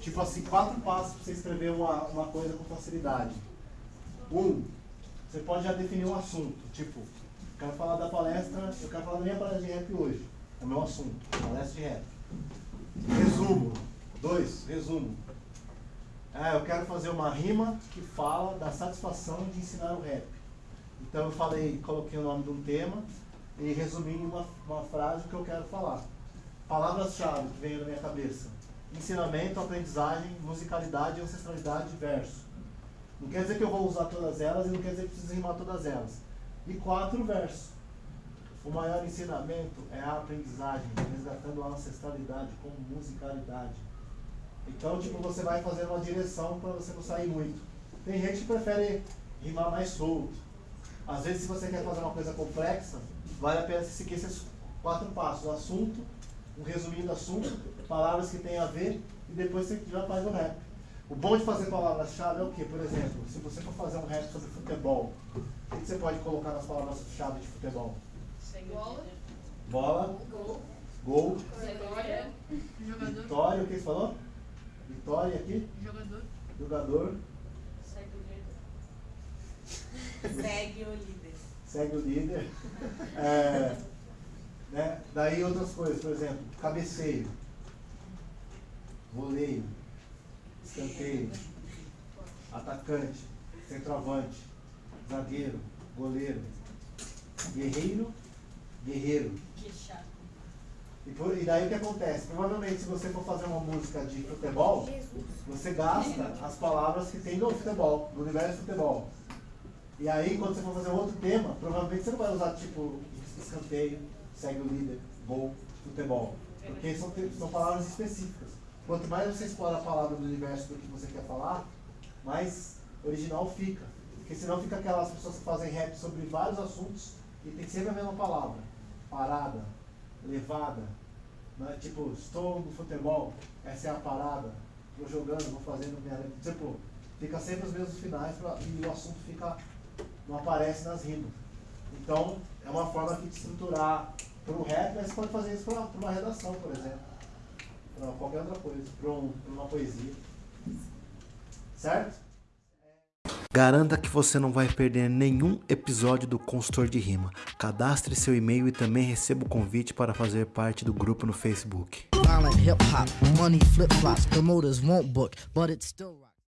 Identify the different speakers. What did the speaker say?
Speaker 1: Tipo assim, quatro passos para você escrever uma, uma coisa com facilidade. Um, você pode já definir um assunto. Tipo, quero falar da palestra, eu quero falar da minha palestra de rap hoje. É o meu assunto, palestra de rap. Resumo. Dois, resumo. Ah, eu quero fazer uma rima que fala da satisfação de ensinar o rap. Então eu falei, coloquei o nome de um tema e resumi em uma, uma frase o que eu quero falar. Palavras-chave que vem na minha cabeça. Ensinamento, aprendizagem, musicalidade, ancestralidade, verso. Não quer dizer que eu vou usar todas elas e não quer dizer que preciso rimar todas elas. E quatro versos. O maior ensinamento é a aprendizagem, resgatando a ancestralidade como musicalidade. Então, tipo, você vai fazendo uma direção para você não sair muito. Tem gente que prefere rimar mais solto. Às vezes, se você quer fazer uma coisa complexa, vale a pena seguir esses quatro passos. O assunto, um resuminho do assunto, palavras que tem a ver, e depois você já faz o rap. O bom de fazer palavras-chave é o quê? Por exemplo, se você for fazer um rap sobre futebol, o que você pode colocar nas palavras-chave de futebol?
Speaker 2: Bola.
Speaker 1: Bola.
Speaker 2: Gol.
Speaker 1: Gol.
Speaker 2: Vitória.
Speaker 3: Jogador.
Speaker 1: Vitória, o que você falou? Vitória aqui.
Speaker 3: Jogador.
Speaker 1: Jogador.
Speaker 2: Segue o líder.
Speaker 4: Segue o líder.
Speaker 1: Segue o líder. É? Daí outras coisas, por exemplo, cabeceio. Voleio. Escanteio. Atacante. Centroavante. Zagueiro. Goleiro. Guerreiro. Guerreiro. E, por- e daí o que acontece? Provavelmente, se você for fazer uma música de futebol, você gasta as palavras que tem no futebol, no universo futebol. E aí, quando você for fazer outro tema, provavelmente você não vai usar tipo escanteio, segue o líder, gol, futebol. Porque são, são palavras específicas. Quanto mais você explora a palavra do universo do que você quer falar, mais original fica. Porque senão fica aquelas pessoas que fazem rap sobre vários assuntos e tem sempre a mesma palavra. Parada, levada. Né? Tipo, estou no futebol, essa é a parada. Estou jogando, vou fazendo minha. Tipo, fica sempre os mesmos finais pra, e o assunto fica, não aparece nas rimas. Então, é uma forma aqui de estruturar para o rap, mas você pode fazer isso para uma redação, por exemplo. Para qualquer outra coisa, para um, pra uma poesia. Certo?
Speaker 5: Garanta que você não vai perder nenhum episódio do Consultor de Rima. Cadastre seu e-mail e também receba o convite para fazer parte do grupo no Facebook.